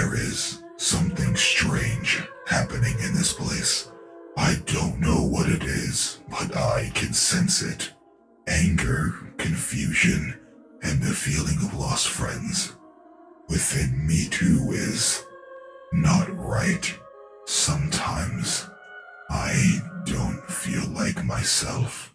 There is something strange happening in this place. I don't know what it is, but I can sense it. Anger, confusion, and the feeling of lost friends. Within me too is not right. Sometimes I don't feel like myself.